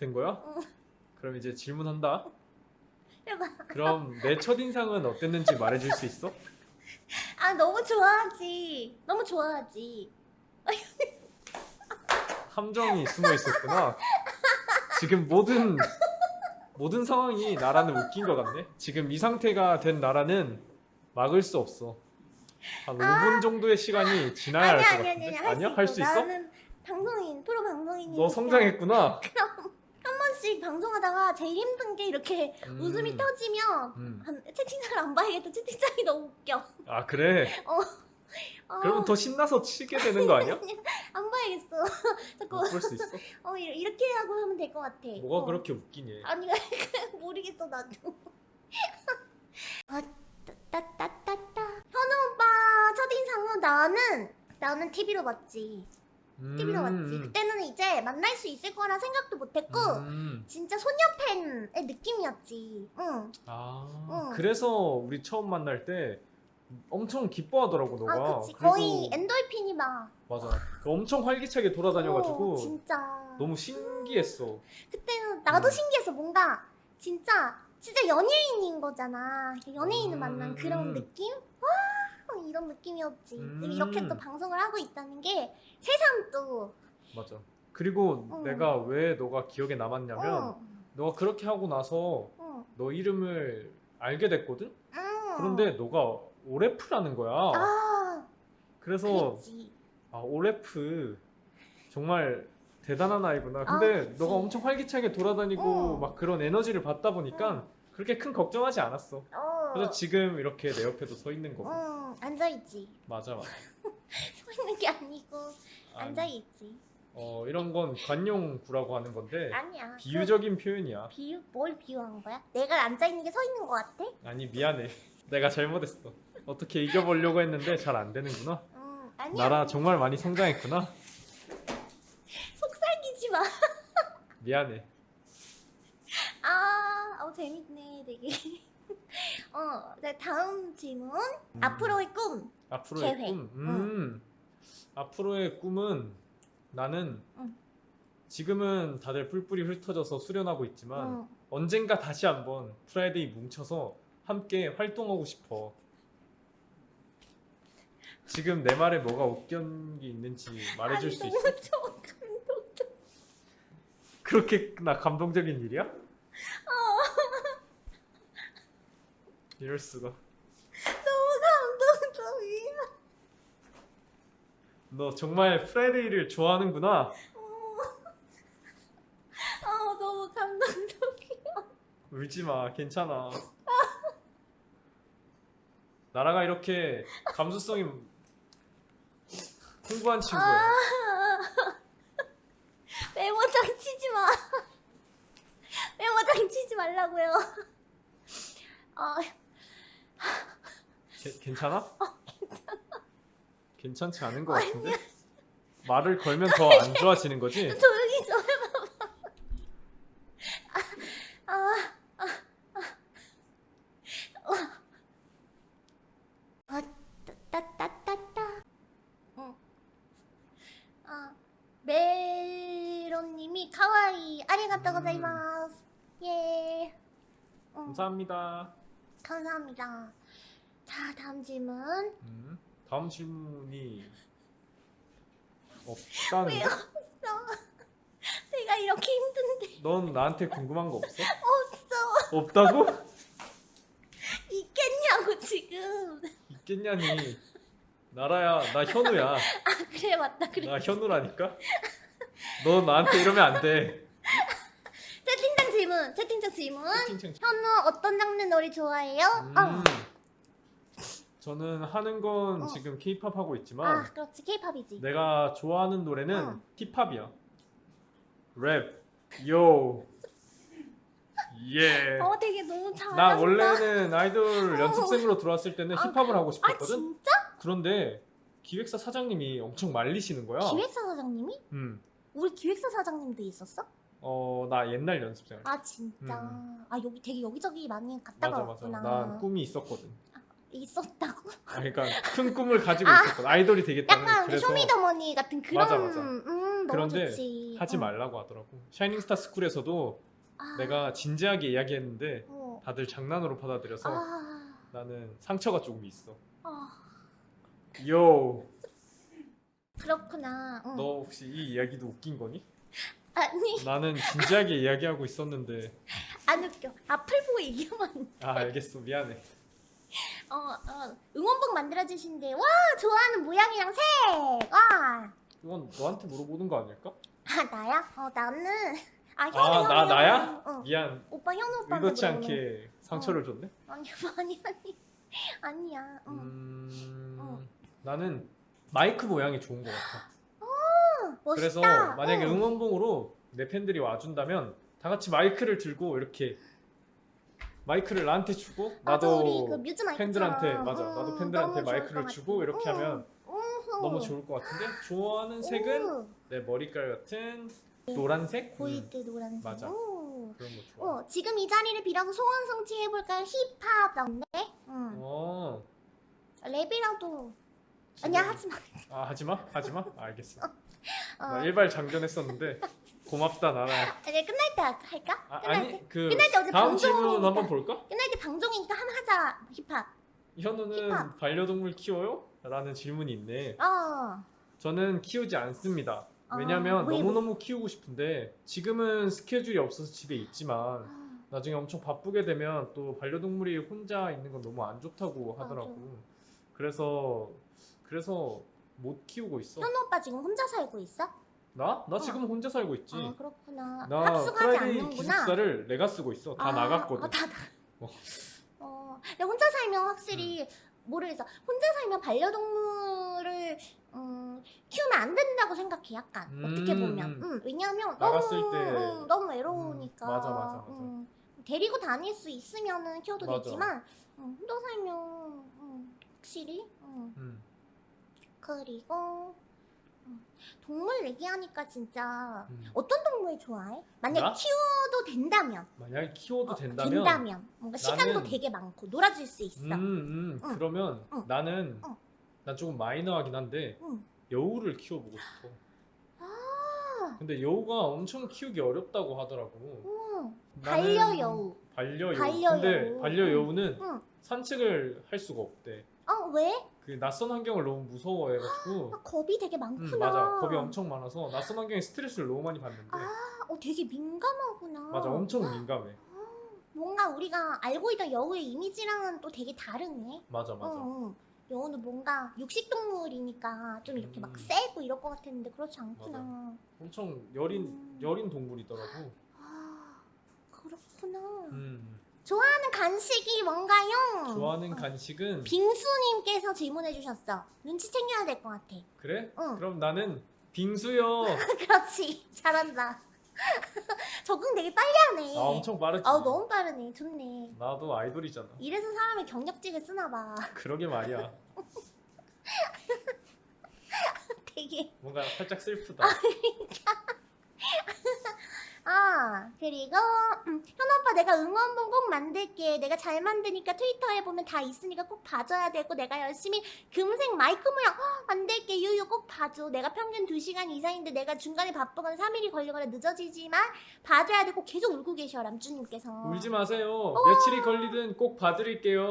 된 거야? 응. 그럼 이제 질문한다. 해봐. 그럼 내 첫인상은 어땠는지 말해줄 수 있어? 아 너무 좋아하지. 너무 좋아하지. 함정이 숨어 있었구나. 지금 모든 모든 상황이 나라는 웃긴 것 같네. 지금 이 상태가 된 나라는 막을 수 없어. 한 5분 정도의 시간이 지나야 할 아니야 것 아니야 같은데. 아니야 아니야? 할수 있어? 나는 방송인 프로 방송인이. 너 성장했구나. 한 번씩 방송하다가 제일 힘든 게 이렇게 음, 웃음이 터지면 음. 한, 채팅창을 안 봐야겠다. 채팅창이 너무 웃겨. 아 그래. 어, 그러면 더 신나서 치게 되는 거 아니야? 안 봐야겠어. 자꾸 못볼수 있어? 어 이렇게 하고 하면 될 것 같아. 뭐가 어. 그렇게 웃기니? 아니 모르겠어 나도. 아 따따따따. 현우 오빠 첫인상은 나는 나는 TV로 봤지. TV로 봤지. 음, 그때는 이제 만날 수 있을 거라 생각도 못했고 음. 진짜 소녀 팬의 느낌이었지. 응. 아 응. 그래서 우리 처음 만날 때 엄청 기뻐하더라고 너가. 아 그치. 거의 엔돌핀이 막. 맞아. 그 엄청 활기차게 돌아다녀가지고 어, 진짜. 너무 신기했어. 그때는 나도 음. 신기해서 뭔가 진짜 진짜 연예인인 거잖아. 연예인을 음, 만난 그런 음. 느낌? 와 이런 느낌이었지. 음. 이렇게 또 방송을 하고 있다는 게 새삼 또. 맞아. 그리고 어. 내가 왜 너가 기억에 남았냐면 어, 너가 그렇게 하고 나서 어, 너 이름을 알게 됐거든. 음. 그런데 너가 오레프라는 거야. 아 그래서 그랬지. 아 오레프 정말 대단한 아이구나. 근데 아. 너가 엄청 활기차게 돌아다니고 어. 막 그런 에너지를 받다 보니까 그렇게 큰 걱정하지 않았어. 어. 그래서 지금 이렇게 내 옆에도 서 있는 거고. 응 앉아 있지. 맞아 맞아. 서 있는 게 아니고 아니, 앉아 있지. 어 이런 건 관용구라고 하는 건데 아니야. 비유적인 표현이야. 그 비유 뭘 비유한 거야? 내가 앉아 있는 게 서 있는 거 같아? 아니 미안해. 내가 잘못했어. 어떻게 이겨보려고 했는데 잘 안 되는구나. 응 아니야. 나라 정말 많이 성장했구나. 속삭이지 마. 미안해. 아, 어, 재밌네, 되게. 어, 네, 다음 질문. 음, 앞으로의 꿈. 앞으로의 계획. 꿈. 음. 앞으로의 꿈은 나는 응. 지금은 다들 뿔뿔이 흩어져서 수련하고 있지만 응. 언젠가 다시 한번 프라이데이 뭉쳐서 함께 활동하고 싶어. 지금 내 말에 뭐가 웃긴 게 있는지 말해줄 아니, 수 너무 있어? 감동적. 그렇게 나 감동적인 일이야? 어. 이럴 수가. 너무 감동적이야. 너 정말 프라이데이를 좋아하는구나. 아, 너무 감동적이야. 울지 마. 괜찮아. 나라가 이렇게 감수성이 풍부한 친구야. 아. 메모장 치지 마. 메모장 치지 말라고요. 아, 게- 괜찮아? 괜찮지 않은 것 같은데? 말을 걸면 더 안 좋아지는 거지? 조용히 좀 해봐봐. 아, 아, 아, 아. 아, 따따 따 따. 응. 아, 메론님이 카와이 아리가또 음. 고자이마스. 예. 응, 감사합니다. 감사합니다. 자, 다음 질문. 음, 다음 질문이 없다는데? 왜요? 없어. 내가 이렇게 힘든데 넌 나한테 궁금한 거 없어? 없어. 없다고? 있겠냐고 지금. 있겠냐니. 나라야, 나 현우야. 아 그래 맞다 그래. 나 현우라니까? 너 나한테 이러면 안 돼. 채팅창 질문. 채팅창 질문. 채팅창 현우 어떤 장르 노래 좋아해요? 음, 어. 저는 하는 건 어. 지금 케이팝 하고 아 있지만 그렇지 케이팝이지. 내가 좋아하는 노래는 어. 힙합이야. 랩. 요. 예. 어 되게 너무 잘한다. 나 원래는 아이돌 어. 연습생으로 들어왔을 때는 아, 힙합을 하고 아 싶었거든. 진짜? 그런데 기획사 사장님이 엄청 말리시는 거야. 기획사 사장님이? 음. 우리 기획사 사장님도 있었어? 어, 나 옛날 연습생. 아 진짜. 음. 아 여기 되게 여기저기 많이 갔다 맞아 맞아. 왔구나. 난 꿈이 있었거든. 있었다고? 아, 그러니까 큰 꿈을 가지고 아, 있었거든. 아이돌이 되겠다는. 약간 그래서 쇼미더머니 같은 그런. 맞아, 맞아. 음. 음, 그런데 좋지. 하지 어. 말라고 하더라고. 샤이닝스타 스쿨에서도 아, 내가 진지하게 이야기했는데 어. 다들 장난으로 받아들여서 아, 나는 상처가 조금 있어. 아, 요, 그렇구나. 응. 너 혹시 이 이야기도 웃긴 거니? 아니 나는 진지하게 이야기하고 있었는데 안 웃겨. 앞을 보고 얘기하면 아 알겠어 미안해. 어, 어 응원봉 만들어 주신대. 와 좋아하는 모양이랑 색. 와. 이건 너한테 물어보는 거 아닐까? 아 나야? 어 나는 아 현우 아 현우, 나 현우. 나야? 어. 미안. 오빠 현우 오빠한테 의도치 않게 상처를 줬네. 아니 아니 아니 아니야. 응. 음, 어. 나는 마이크 모양이 좋은 것 같아. 멋있다. 그래서 만약에 응. 응원봉으로 내 팬들이 와준다면 다 같이 마이크를 들고 이렇게 마이크를 나한테 주고 맞아, 나도 우리 그 뮤즈. 팬들한테 맞아 응, 나도 팬들한테 너무 좋을 마이크를 것 주고 같아. 이렇게 응. 하면 응. 너무 좋을 것 같은데 좋아하는 색은 오, 내 머리깔 같은 노란색 음, 때 노란색. 맞아. 오. 그런 거 좋아. 어, 지금 이 자리를 빌어서 소원 성취해볼까요? 힙합 나온대? 응. 어. 랩이라도. 아니야, 하지 마. 아 하지마 하지마 알겠어. 어. 나 일발 장전했었는데 고맙다 나라. 아니, 끝날 때 할까? 아, 끝날 때? 아니 그 끝날 때 어제 다음 질문. 한번 볼까? 끝날 때 방송이니까 한번 하자, 힙합. 현우는 힙합. 반려동물 키워요? 라는 질문이 있네. 어. 저는 키우지 않습니다. 아, 왜냐면 왜, 왜? 너무너무 키우고 싶은데 지금은 스케줄이 없어서 집에 있지만 아, 나중에 엄청 바쁘게 되면 또 반려동물이 혼자 있는 건 너무 안 좋다고 하더라고. 그래서 그래서 못 키우고 있어. 현우 오빠 지금 혼자 살고 있어? 나? 나 지금 혼자 살고 있지. 아, 그렇구나. 나 합숙하지 않는구나. 기숙사를 내가 쓰고 있어. 다 아, 나갔거든. 아, 다 나. 어. 어. 근데 혼자 살면 확실히 모르겠어. 혼자 살면 반려동물을 음, 키우면 안 된다고 생각해. 약간 어떻게 음, 보면. 음. 음, 왜냐면 나갔을 너무 때- 음, 너무 외로우니까. 음, 맞아, 맞아, 맞아. 음, 데리고 다닐 수 있으면은 키워도 맞아. 되지만 음, 혼자 살면 음, 확실히. 음. 음. 그리고 음, 동물 얘기하니까 진짜 음. 어떤 동물 좋아해? 만약 나? 키워도 된다면. 만약에 키워도 어, 된다면, 된다면 뭔가 시간도 나는- 되게 많고 놀아줄 수 있어. 음, 음, 응. 그러면 응. 나는 응. 난 조금 마이너하긴 한데 응. 여우를 키워보고 싶어. 아, 근데 여우가 엄청 키우기 어렵다고 하더라고. 응. 나는 반려 여우. 반려 여우. 반려여우. 근데 반려 여우는 응. 산책을 할 수가 없대. 어 왜? 그 낯선 환경을 너무 무서워해가지고. 아, 겁이 되게 많구나. 음, 맞아. 겁이 엄청 많아서 낯선 환경에 스트레스를 너무 많이 받는데. 아, 어 되게 민감하구나. 맞아, 엄청 민감해. 뭔가 우리가 알고 있던 여우의 이미지랑은 또 되게 다르네. 맞아, 맞아. 어, 어. 여우는 뭔가 육식 동물이니까 좀 이렇게 막 음. 세고 이럴 것 같았는데 그렇지 않구나. 엄청 여린 음. 여린 동물이더라고. 아, 그렇구나. 음. 좋아하는 간식이 뭔가요? 좋아하는 간식은 빙수님께서 질문해 주셨어. 눈치 챙겨야 될 것 같아. 그래? 응. 그럼 나는 빙수요. 그렇지. 잘한다. 적응 되게 빨리 하네. 아 엄청 빠르지. 아우, 너무 빠르네. 좋네. 나도 아이돌이잖아. 이래서 사람이 경력직을 쓰나 봐. 그러게 말이야. 되게. 뭔가 살짝 슬프다. 아, 그 리고 음, 현우 오빠 내가 응원봉 꼭 만들게. 내가 잘 만드니까 트위터에 보면 다 있으니까 꼭 봐줘야 되고 내가 열심히 금색 마이크 모양 헉, 만들게. 유유 꼭 봐줘. 내가 평균 2시간 이상인데 내가 중간에 바쁘거나 3일이 걸리거나 늦어지지만 봐줘야 되고 계속 울고 계셔 람주님께서. 울지 마세요. 며칠이 걸리든 꼭 봐드릴게요.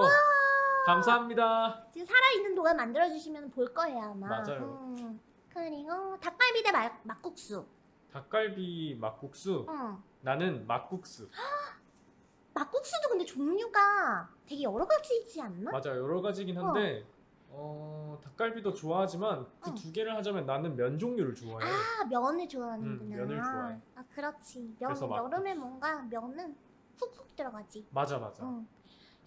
감사합니다. 지금 살아있는 동안 만들어주시면 볼 거예요 아마. 맞아요. 음. 그리고 닭갈비 대 막, 막국수. 닭갈비 막국수. 응. 나는 막국수. 막국수도 근데 종류가 되게 여러 가지이지 않나? 맞아 여러 가지긴 한데 어, 닭갈비도 좋아하지만 그 응. 두 개를 하자면 나는 면 종류를 좋아해. 아 면을 좋아하는구나. 음, 면을 좋아해. 아 그렇지. 면. 여름에 뭔가 면은 훅훅 들어가지. 맞아 맞아. 응.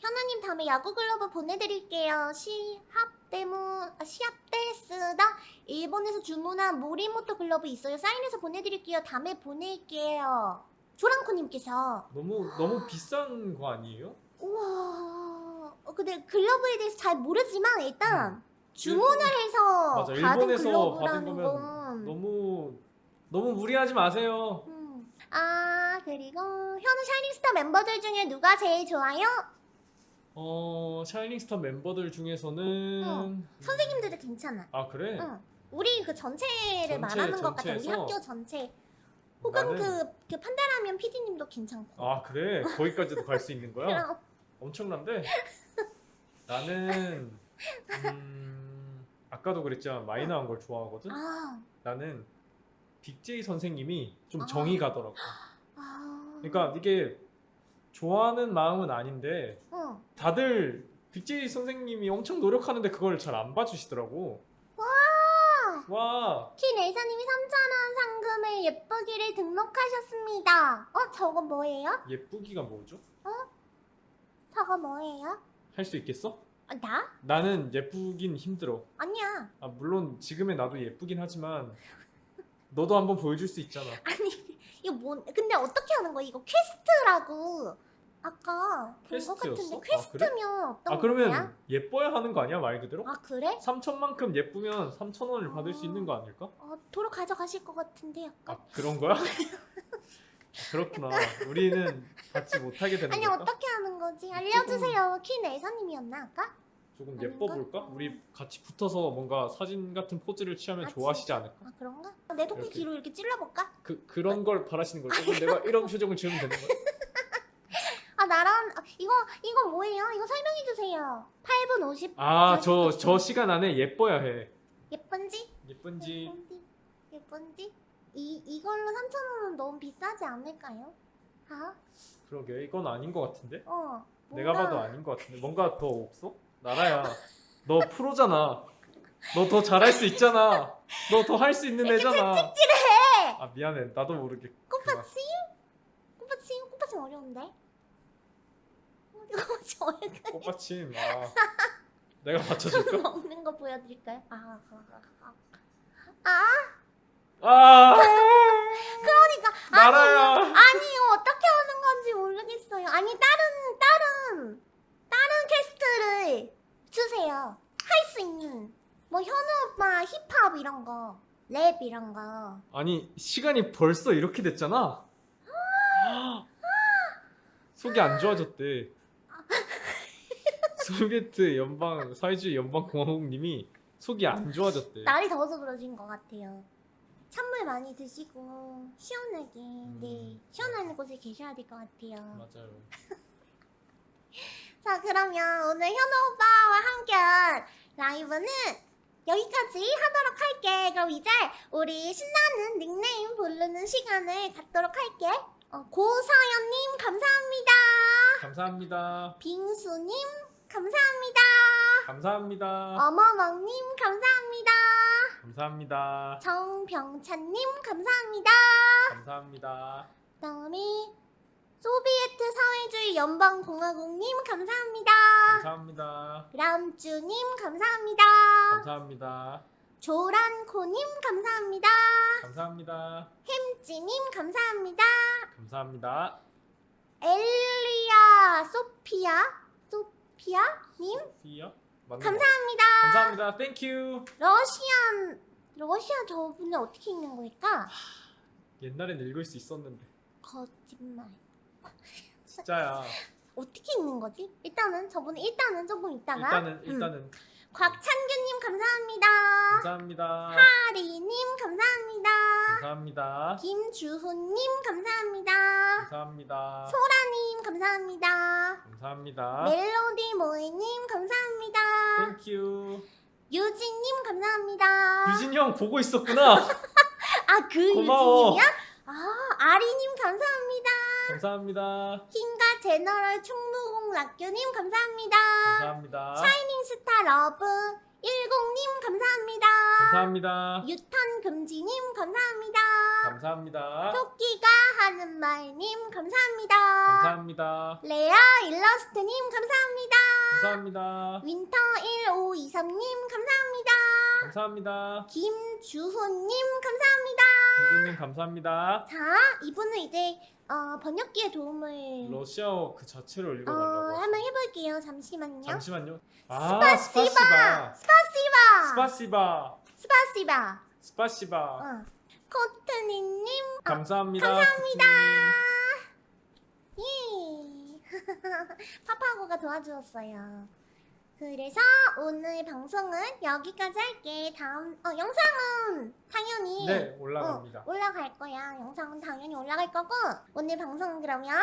현우님 다음에 야구 글러브 보내드릴게요. 시합 때문 아, 시합 때 쓰다 일본에서 주문한 모리모토 글러브 있어요. 사인해서 보내드릴게요. 다음에 보낼게요. 조랑코님께서 너무 너무 비싼 거 아니에요? 우와. 어, 근데 글러브에 대해서 잘 모르지만 일단 주문을 해서 음. 맞아, 받은 글러브라는 건 너무 너무 무리하지 마세요. 음. 아 그리고 현우 샤이닝스타 멤버들 중에 누가 제일 좋아요? 어 샤이닝스타 멤버들 중에서는 어, 선생님들도 괜찮아. 아 그래? 응. 우리 그 전체를 전체, 말하는 것 같아. 우리 학교 전체. 혹은 나는- 그, 그 판다라면 PD님도 괜찮고. 아 그래 거기까지도 갈 수 있는 거야? 그럼 엄청난데 나는 음, 아까도 그랬지만 마이너한 걸 좋아하거든. 아, 나는 빅제이 선생님이 좀 아. 정이 가더라고. 아. 그러니까 이게 좋아하는 마음은 아닌데 응. 다들 빅제이 선생님이 엄청 노력하는데 그걸 잘 안 봐주시더라고. 와! 키 레이사님이 3,000원 상금을 예쁘기를 등록하셨습니다. 어, 저거 뭐예요? 예쁘기가 뭐죠? 저거 뭐예요? 할 수 있겠어? 아, 나? 나는 예쁘긴 힘들어. 아니야. 아, 물론 지금의 나도 예쁘긴 하지만 너도 한번 보여줄 수 있잖아. 아니, 이거 뭐, 근데 어떻게 하는 거야? 이거 퀘스트라고. 아까 본것 같은데 퀘스트였어? 아, 퀘스트면 어떤 아 그러면 거야? 예뻐야 하는 거 아니야 말 그대로? 아 그래? 3천만큼 예쁘면 3천 원을 받을 수 있는 거 아닐까? 어, 도로 가져가실 것 같은데 약간. 아 그런 거야? 아, 그렇구나. 우리는 받지 못하게 되는 아니 걸까? 어떻게 하는 거지? 알려주세요. 키 레이사님이었나 아까? 조금 아닌가? 예뻐 볼까? 우리 같이 붙어서 뭔가 사진 같은 포즈를 취하면 아, 좋아하시지 않을까? 아 그런가? 내 토끼 이렇게. 뒤로 이렇게 찔러볼까? 그 그런 걸 바라시는 거죠? 그럼 내가 이런 표정을 지으면 되는 거야? 아 나랑 아, 이거 이거 뭐예요? 이거 설명해 주세요. 8분 50아저저 시간 안에 예뻐야 해. 예쁜지? 예쁜지 예쁜지? 예쁜지? 이 이걸로 3,000원은 너무 비싸지 않을까요? 아? 그러게 이건 아닌 것 같은데? 어. 내가 뭔가- 봐도 아닌 것 같은데 뭔가 더 없어? 나라야 너 프로잖아 너 더 잘할 수 있잖아 너 더 할 수 있는 애잖아 해! 아 미안해 나도 모르게 꽃받침? 꽃받침? 꽃받침 어려운데? 꽃받침 어려운데? 꽃받침 아 내가 맞춰줄까? 먹는 거 보여드릴까요? 아, 아, 아, 아. 아, 아 그러니까 나라야 아니 이거 어떻게 하는 건지 모르겠어요. 아니 다른 다른 다른 퀘스트를 주세요. 할 수 있는 뭐 현우 오빠 힙합 이런 거, 랩 이런 거. 아니 시간이 벌써 이렇게 됐잖아 속이 안 좋아졌대 소비에트 연방 사회주의 연방공화국님이 속이 안 좋아졌대 날이 더워서 그러신 것 같아요. 찬물 많이 드시고 시원하게 네 시원한 곳에 계셔야 될 것 같아요. 맞아요 자 그러면 오늘 현우 오빠와 함께한 라이브는 여기까지 하도록 할게. 그럼 이제 우리 신나는 닉네임 부르는 시간을 갖도록 할게. 어, 고서연님 감사합니다. 감사합니다 빙수님 감사합니다. 감사합니다 어머멍님 감사합니다. 감사합니다 정병찬님 감사합니다. 감사합니다. 그다음에 소비에트 사회주의 연방공화국님 감사합니다. 감사합니다. 람쭈님 감사합니다. 감사합니다. 조란코님 감사합니다. 감사합니다. 햄찌님 감사합니다. 감사합니다. 엘리아 소피아 소피아님 소피아? 감사합니다. 거. 감사합니다. Thank you. Russian 러시아 저분은 어떻게 읽는 걸까? 옛날엔 읽을 수 있었는데 거짓말. 진짜야. 어떻게 읽는 거지? 일단은 저분 일단은 조금 있다가 일단은 음. 일단은 곽찬규님 감사합니다. 감사합니다. 하리님 감사합니다. 감사합니다. 김주훈님 감사합니다. 감사합니다. 소라님 감사합니다. 감사합니다. 멜로디 모이님 감사합니다. Thank you. 유진님 감사합니다. 유진이 형 보고 있었구나. 아그 고마워. 유진님이야? 아 아리님 감사합니다. 감사합니다. 킹가 제너럴 충무공 락교님 감사합니다. 감사합니다. 샤이닝 스타 러브 10님 감사합니다. 감사합니다. 유턴 금지님 감사합니다. 감사합니다. 토끼가 하는 말님 감사합니다. 감사합니다. 레아 일러스트님 감사합니다. 감사합니다. 윈터 1523님 감사합니다. 감사합니다. 김주호님 감사합니다. 김준님 감사합니다. 자, 이분은 이제 어, 번역기의 도움을 러시아어 그 자체로 어, 읽어달라고. 한번 해볼게요. 잠시만요. 잠시만요. 아, спасибо! спасибо. 스파시바. спасибо. спасибо. спасибо. 어. 코트니님 아, 감사합니다. 감사합니다. 코트님. 예. 파파고가 도와주었어요. 그래서 오늘 방송은 여기까지 할게. 다음 어 영상은 당연히 네 올라갑니다. 어, 올라갈 거야. 영상은 당연히 올라갈 거고 오늘 방송은 그러면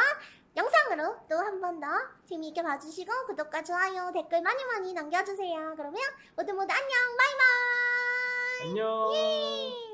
영상으로 또 한 번 더 재미있게 봐주시고 구독과 좋아요 댓글 많이 많이 남겨주세요. 그러면 모두 모두 안녕 바이바이. 안녕. 예.